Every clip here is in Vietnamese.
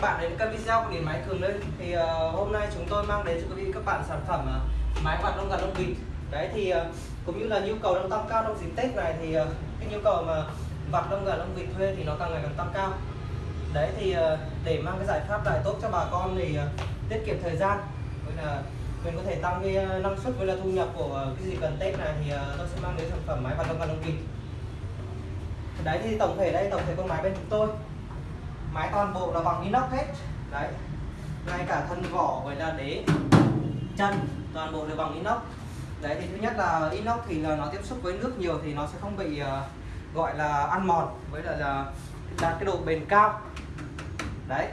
các bạn đến kênh video của điện máy cường lên. Thì uh, hôm nay chúng tôi mang đến cho quý vị các bạn sản phẩm uh, máy quạt lông gà lông vịt đấy thì uh, cũng như là nhu cầu đang tăng cao trong dịp tết này thì uh, cái nhu cầu mà vặt lông gà lông vịt thuê thì nó càng ngày càng tăng cao. Đấy thì uh, để mang cái giải pháp lại tốt cho bà con thì uh, tiết kiệm thời gian. Với là mình có thể tăng cái năng suất với là thu nhập của cái gì cần tết này thì uh, tôi sẽ mang đến sản phẩm máy quạt lông gà lông vịt đấy thì tổng thể đây tổng thể con máy bên chúng tôi máy toàn bộ là bằng inox hết. Đấy. Ngay cả thân vỏ với là đế chân toàn bộ đều bằng inox. Đấy thì thứ nhất là inox thì là nó tiếp xúc với nước nhiều thì nó sẽ không bị uh, gọi là ăn mòn. Với là, là đạt cái độ bền cao. Đấy.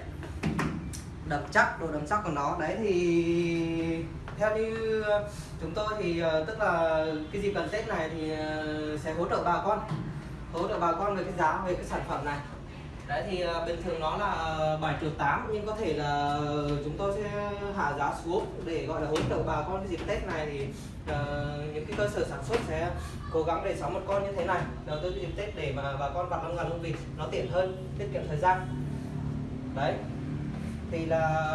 Đậm chắc độ đậm chắc của nó. Đấy thì theo như chúng tôi thì uh, tức là cái gì cần tết này thì uh, sẽ hỗ trợ bà con. Hỗ trợ bà con về cái giá về cái sản phẩm này đấy thì uh, bình thường nó là 7 triệu 8 nhưng có thể là chúng tôi sẽ hạ giá xuống để gọi là hỗ trợ bà con cái dịp Tết này thì uh, những cái cơ sở sản xuất sẽ cố gắng để sắm một con như thế này. Đầu tư cái dịp Tết để mà bà con vặt lông gà lông vịt nó tiện hơn tiết kiệm thời gian. Đấy. Thì là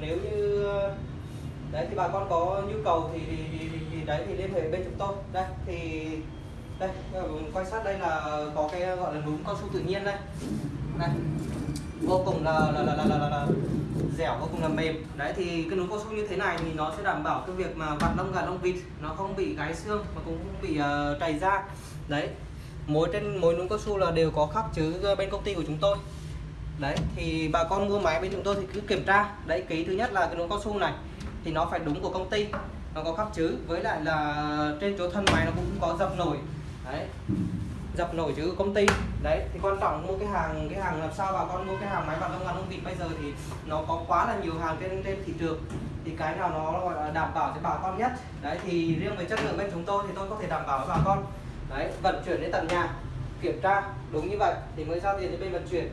nếu như đấy thì bà con có nhu cầu thì, thì, thì, thì đấy thì liên hệ bên chúng tôi. Đây thì đây ờ, quay sát đây là có cái ờ, gọi là núm cao su tự nhiên đây. Này vô cùng là là là là, là, là, là dẻo vô cùng là mềm. Đấy thì cái núm cao su như thế này thì nó sẽ đảm bảo cái việc mà vặt lông gà lông vịt nó không bị gãy xương mà cũng không bị uh, trầy da. Đấy mỗi trên mỗi núm cao su là đều có khắc chữ bên công ty của chúng tôi. Đấy thì bà con mua máy bên chúng tôi thì cứ kiểm tra. Đấy ký thứ nhất là cái núm cao su này thì nó phải đúng của công ty nó có khắc chữ với lại là trên chỗ thân máy nó cũng có dập nổi đấy. Dập nổi chữ công ty. Đấy thì quan trọng mua cái hàng cái hàng làm sao bà con mua cái hàng máy bằng lông gà lông vịt. Bây giờ thì nó có quá là nhiều hàng trên trên thị trường. Thì cái nào nó gọi là đảm bảo cho bà con nhất. Đấy thì riêng về chất lượng bên chúng tôi thì tôi có thể đảm bảo với bà con. Đấy vận chuyển đến tận nhà kiểm tra đúng như vậy thì mới giao tiền cho bên vận chuyển.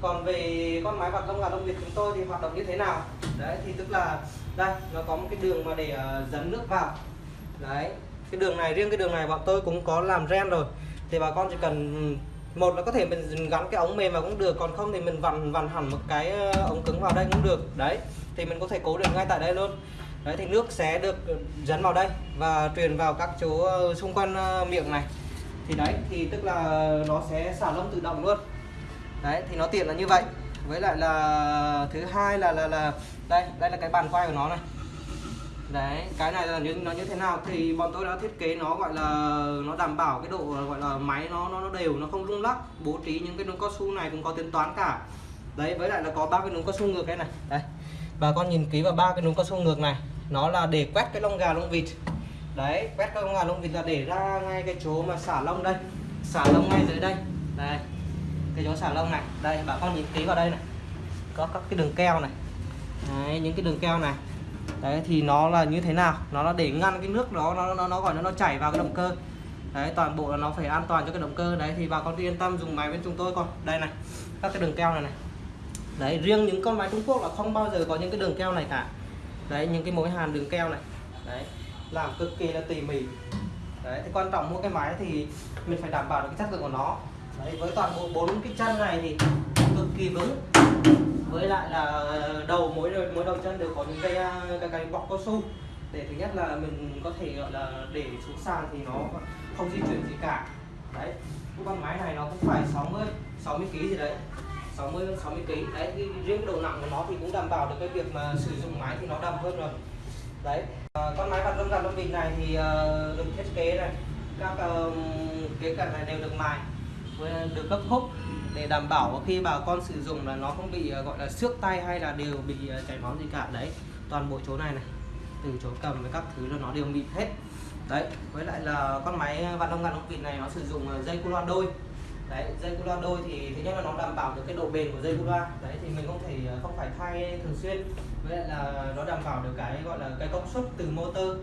Còn về con máy vặt lông gà đông vịt chúng tôi thì hoạt động như thế nào? Đấy thì tức là đây nó có một cái đường mà để ờ, uh, dẫn nước vào. Đấy cái đường này, riêng cái đường này bọn tôi cũng có làm ren rồi. Thì bà con chỉ cần ừ, một là có thể mình gắn cái ống mềm vào cũng được, còn không thì mình vặn vặn hẳn một cái ờ, ống cứng vào đây cũng được. Đấy, thì mình có thể cố định ngay tại đây luôn. Đấy, thì nước sẽ được dẫn vào đây và truyền vào các chỗ ờ, xung quanh ờ, miệng này. Thì đấy, thì tức là nó sẽ xả lông tự động luôn. Đấy, thì nó tiện là như vậy. Với lại là thứ hai là là là, đây đây là cái bàn quay của nó này đấy cái này là như nó như thế nào thì bọn tôi đã thiết kế nó gọi là nó đảm bảo cái độ gọi là máy nó nó, nó đều nó không rung lắc bố trí những cái núm cao su này cũng có tính toán cả. Đấy với lại là có ba cái núm cao su ngược đây này. Đây bà con nhìn kỹ vào ba cái núm cao su ngược này. Nó là để quét cái lông gà lông vịt. Đấy quét cái lông gà lông vịt là để ra ngay cái chỗ mà xả lông đây. Xả lông ngay dưới đây. Đây cái chỗ xả lông này. Đây bà con nhìn kỹ vào đây này. Có các cái đường keo này. Đấy, những cái đường keo này đấy, thì nó là như thế nào? Nó là để ngăn cái nước đó, nó nó nó gọi nó nó chảy vào cái động cơ. Đấy, toàn bộ là nó phải an toàn cho cái động cơ. Đấy, thì bà con yên tâm, dùng máy bên chúng tôi con đây này, các cái đường keo này này. Đấy, riêng những con máy Trung Quốc là không bao giờ có những cái đường keo này cả. Đấy, những cái mối hàn đường keo này. Đấy, làm cực kỳ là tỉ mỉ. Đấy, thì quan trọng mua cái máy thì mình phải đảm bảo được cái chất lượng của nó. Đấy, với toàn bộ bốn cái chân này thì cực kỳ vững với lại là ờ, đầu mỗi mỗi đầu chân đều có những cái ờ, cái, cái bọc cao su. Để thứ nhất là mình có thể gọi là để xuống sàn thì nó không di chuyển gì cả. Đấy cái con máy này nó cũng phải 60 60 kg gì đấy. 60 60 kg đấy riêng cái độ nặng của nó thì cũng đảm bảo được cái việc mà sử dụng máy thì nó đầm hơn rồi. Đấy à, con máy vặt lông gà lông vịt này thì uh, được thiết kế này. Các uh, kế cận này đều được mài được cấp khúc để đảm bảo khi bà con sử dụng là nó không bị ờ, gọi là, xước tay hay là đều bị ờ, chảy máu gì cả. Đấy, toàn bộ chỗ này này, từ chỗ cầm với các thứ là nó đều bị hết. Đấy, với lại là con máy ờ, vặn đông ngàn ống vịt này nó sử dụng dây cu loa đôi. Đấy, dây cu loa đôi thì thứ nhất là nó đảm bảo được cái độ bền của dây cu loa. Đấy, thì mình không thể không phải thay thường xuyên. Với lại là nó đảm bảo được cái, gọi là, cái công suất từ motor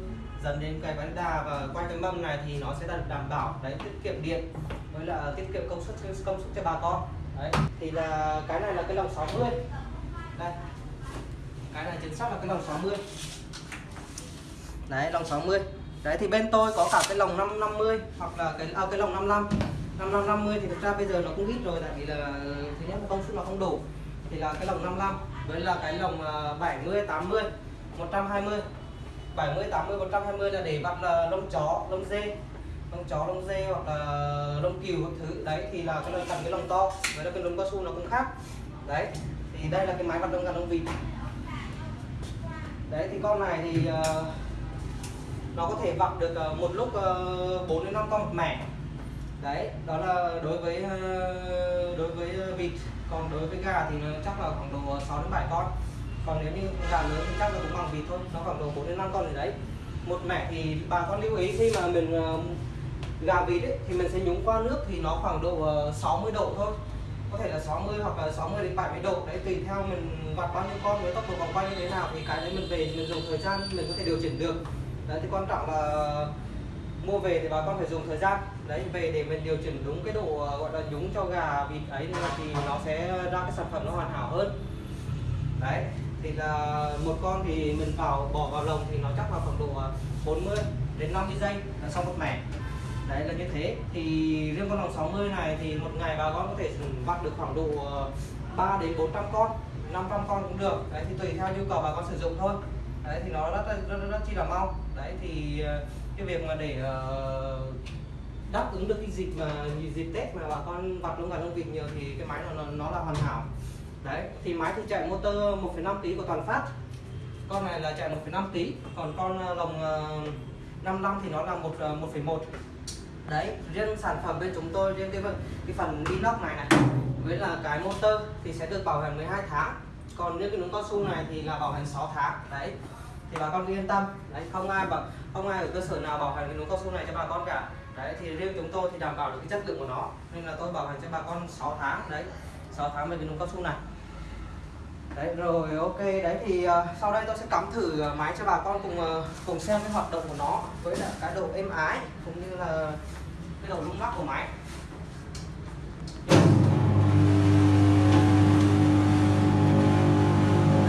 dần đến cái bánh đà và quay cái mâm này thì nó sẽ đảm bảo, đấy, tiết kiệm điện với là tiết kiệm công suất công suất cho bà con. Đấy thì là cái này là cái lồng 60 đây cái này chính xác là cái lồng 60 đấy lồng 60 đấy thì bên tôi có cả cái lồng 550 hoặc là cái à, cái lồng 55 5550 thì thực ra bây giờ nó cũng ít rồi tại vì là thứ nhất là công suất nó không đủ. Thì là cái lồng 55 với là cái lồng 70 80 120 70 80 120 là để vặt là lông chó lông dê lông chó lông dê hoặc là lông cừu các thứ. Đấy thì là cái lông cần cái lông to với là cái lông cao su nó cũng khác. Đấy thì đây là cái máy vặt lông gà lông vịt. Đấy thì con này thì uh, nó có thể vặt được uh, một lúc ờ, uh, 4 đến 5 con một mẻ. Đấy đó là đối với uh, đối với vịt. Còn đối với gà thì nó chắc là khoảng độ 6 đến 7 con. Còn nếu như gà lớn thì chắc là cũng bằng vịt thôi nó khoảng độ 4 đến 5 con gì đấy. Một mẻ thì bà con lưu ý khi mà mình uh, gà vịt ấy, thì mình sẽ nhúng qua nước thì nó khoảng độ ờ, 60 độ thôi. Có thể là 60 hoặc là 60 đến 70 độ. Đấy tùy theo mình vặt bao nhiêu con với tốc độ vòng quay như thế nào thì cái đấy mình về mình dùng thời gian mình có thể điều chỉnh được. Đấy thì quan trọng là mua về thì bà con phải dùng thời gian. Đấy về để mình điều chỉnh đúng cái độ ờ, gọi là nhúng cho gà vịt ấy thì nó sẽ ra cái sản phẩm nó hoàn hảo hơn. Đấy thì là một con thì mình vào bỏ vào lồng thì nó chắc là khoảng độ ờ, 40 đến 50 giây là xong một mẻ đấy là như thế. Thì riêng con lòng 60 này thì một ngày bà con có thể bắt được khoảng độ ờ, 3 đến 400 con 500 con cũng được. Đấy thì tùy theo nhu cầu bà con sử dụng thôi. Đấy thì nó rất rất, rất, rất chi là mau. Đấy thì ờ, cái việc mà để uh, đáp ứng được cái dịp mà dịp tết mà bà con vặt lông gà lông vịt nhiều thì cái máy nó nó là hoàn hảo. Đấy thì máy thì chạy motor 1,5 kg của toàn phát. Con này là chạy 1,5 kg còn con ờ, lồng 55 thì nó là một 1,1 đấy, riêng sản phẩm bên chúng tôi, riêng cái cái phần inox này này, với là cái motor thì sẽ được bảo hành 12 tháng. Còn những cái núm cao su này thì là bảo hành 6 tháng. Đấy, thì bà con yên tâm. Đấy, không ai bảo, không ai ở cơ sở nào bảo hành cái núm cao su này cho bà con cả. Đấy, thì riêng chúng tôi thì đảm bảo được cái chất lượng của nó, nên là tôi bảo hành cho bà con 6 tháng. Đấy 6 tháng về cái núm cao su này đấy rồi ok. Đấy thì uh, sau đây tôi sẽ cắm thử uh, máy cho bà con cùng uh, cùng xem cái hoạt động của nó với là cái độ êm ái cũng như là cái độ rung lắc của máy.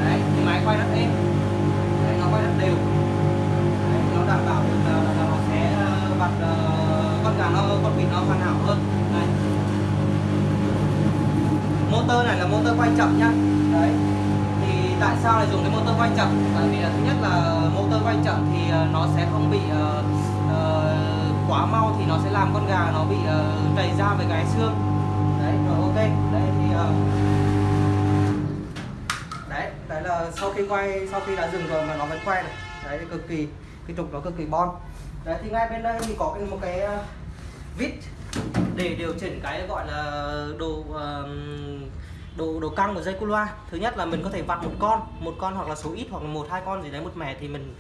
Đấy thì máy quay rất êm. Đấy, nó quay rất đều. Đấy, nó đảm bảo được là, là nó sẽ vặt uh, con gà nó con vịt nó hoàn hảo hơn. Này motor này là motor quay chậm nhá đấy tại sao lại dùng cái motor quay chậm? Bởi vì thứ nhất là motor quay chậm thì ờ, nó sẽ không bị uh, uh, quá mau thì nó sẽ làm con gà nó bị uh, trầy ra với cái xương. Đấy rồi ok. Đấy thì uh, đấy đấy là sau khi quay sau khi đã dừng rồi mà nó vẫn quay này. Đấy thì cực kỳ cái trục nó cực kỳ bon. Đấy thì ngay bên đây thì có cái một cái uh, vít để điều chỉnh cái gọi là đồ uh, độ độ căng của dây cu loa. Thứ nhất là mình có thể vặt một con một con hoặc là số ít hoặc là một hai con gì đấy một mẻ thì mình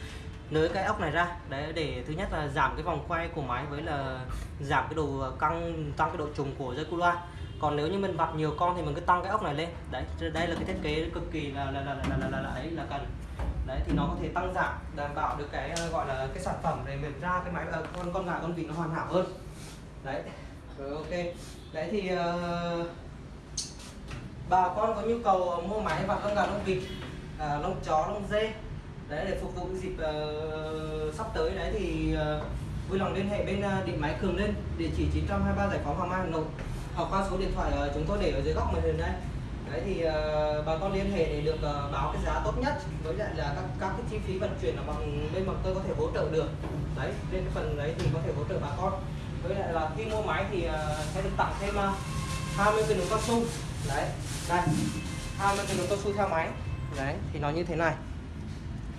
nới cái ốc này ra. Đấy để thứ nhất là giảm cái vòng quay của máy với là giảm cái độ căng tăng cái độ trùng của dây cu loa. Còn nếu như mình vặt nhiều con thì mình cứ tăng cái ốc này lên. Đấy đây là cái thiết kế cực kỳ là là là là là, là, là ấy là cần. Đấy thì nó có thể tăng giảm đảm bảo được cái ờ, gọi là cái sản phẩm để mình ra cái máy ờ, con con gà con vịt nó hoàn hảo hơn. Đấy. Rồi ok. Đấy thì uh, bà con có nhu cầu ờ, mua máy vặt lông gà lông vịt à, lông chó lông dê đấy để phục vụ dịp uh, sắp tới đấy thì uh, vui lòng liên hệ bên uh, điện máy Cường Lên địa chỉ 923 Giải phóng Hoàng Mai Hà Nội hoặc qua số điện thoại uh, chúng tôi để ở dưới góc màn hình đây. Đấy thì uh, bà con liên hệ để được uh, báo cái giá tốt nhất với lại là các các cái chi phí vận chuyển là bằng bên bọn tôi có thể hỗ trợ được. Đấy bên cái phần đấy thì có thể hỗ trợ bà con. Với lại là khi mua máy thì uh, sẽ được tặng thêm uh, 20 cái núm cao su đấy đây. 20 cái núm cao su theo máy. Đấy thì nó như thế này.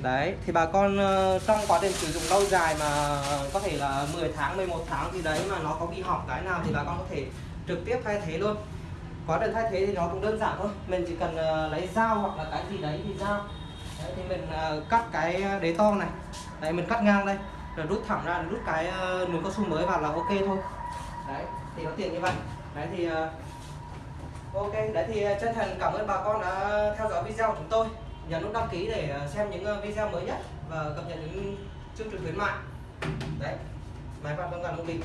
Đấy thì bà con ờ, trong quá trình sử dụng lâu dài mà có thể là 10 tháng 11 tháng gì đấy mà nó có bị hỏng cái nào thì bà con có thể trực tiếp thay thế luôn. Quá trình thay thế thì nó cũng đơn giản thôi. Mình chỉ cần ờ, lấy dao hoặc là cái gì đấy thì dao. Đấy, thì mình ờ, cắt cái đế to này. Đấy mình cắt ngang đây. Rồi rút thẳng ra rút cái uh, cao su mới vào là ok thôi. Đấy thì nó tiện như vậy. Đấy thì Ok, đấy thì ờ, chân thành cảm ơn bà con đã theo dõi video của chúng tôi. Nhấn nút đăng ký để ờ, xem những ờ, video mới nhất và cập nhật những chương trình khuyến mại. Đấy, máy phát con gần lông Bình.